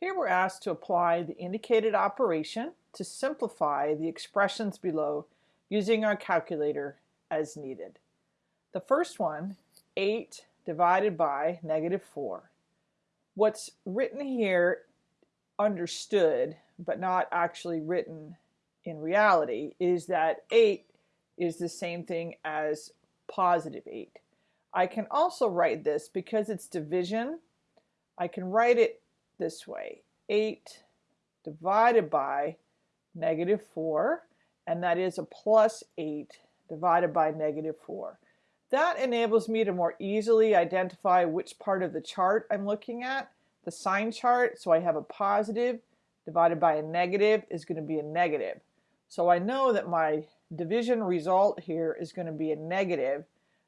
Here we're asked to apply the indicated operation to simplify the expressions below using our calculator as needed. The first one, 8 divided by negative 4. What's written here understood but not actually written in reality is that 8 is the same thing as positive 8. I can also write this because it's division. I can write it this way. 8 divided by negative 4, and that is a plus 8 divided by negative 4. That enables me to more easily identify which part of the chart I'm looking at. The sign chart, so I have a positive divided by a negative is going to be a negative. So I know that my division result here is going to be a negative.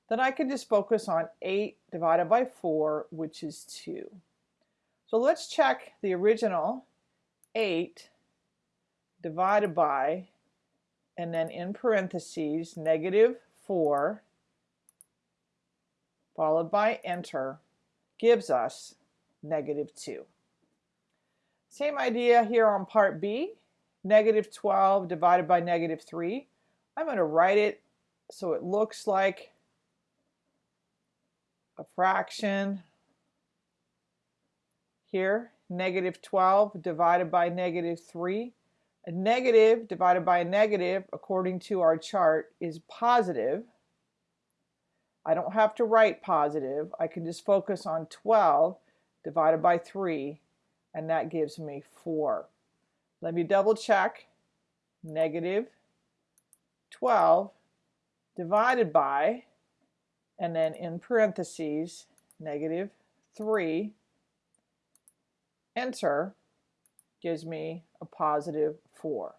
Then I can just focus on 8 divided by 4, which is 2. So let's check the original 8 divided by, and then in parentheses, negative 4, followed by enter, gives us negative 2. Same idea here on part B, negative 12 divided by negative 3. I'm going to write it so it looks like a fraction here, negative 12 divided by negative 3. A negative divided by a negative, according to our chart, is positive. I don't have to write positive. I can just focus on 12 divided by 3, and that gives me 4. Let me double check. Negative 12 divided by, and then in parentheses, negative 3 enter, gives me a positive 4.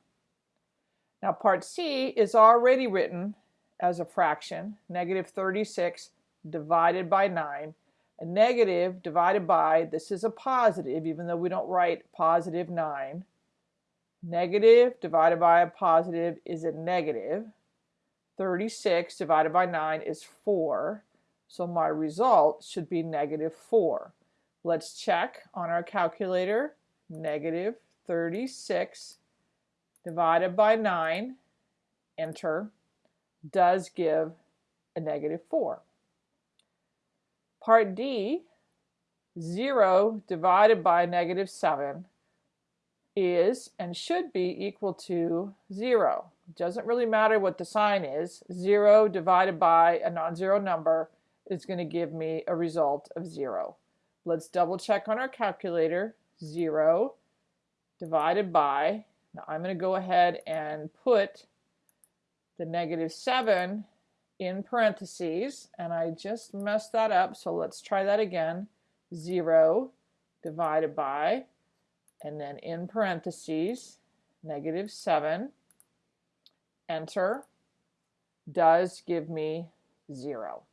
Now part C is already written as a fraction, negative 36 divided by 9. A negative divided by, this is a positive, even though we don't write positive 9. Negative divided by a positive is a negative. 36 divided by 9 is 4. So my result should be negative 4. Let's check on our calculator. Negative 36 divided by 9, enter, does give a negative 4. Part D, 0 divided by negative 7 is and should be equal to 0. It doesn't really matter what the sign is. 0 divided by a non-zero number is going to give me a result of 0. Let's double check on our calculator. 0 divided by, now I'm going to go ahead and put the negative 7 in parentheses, and I just messed that up, so let's try that again. 0 divided by, and then in parentheses, negative 7, enter, does give me 0.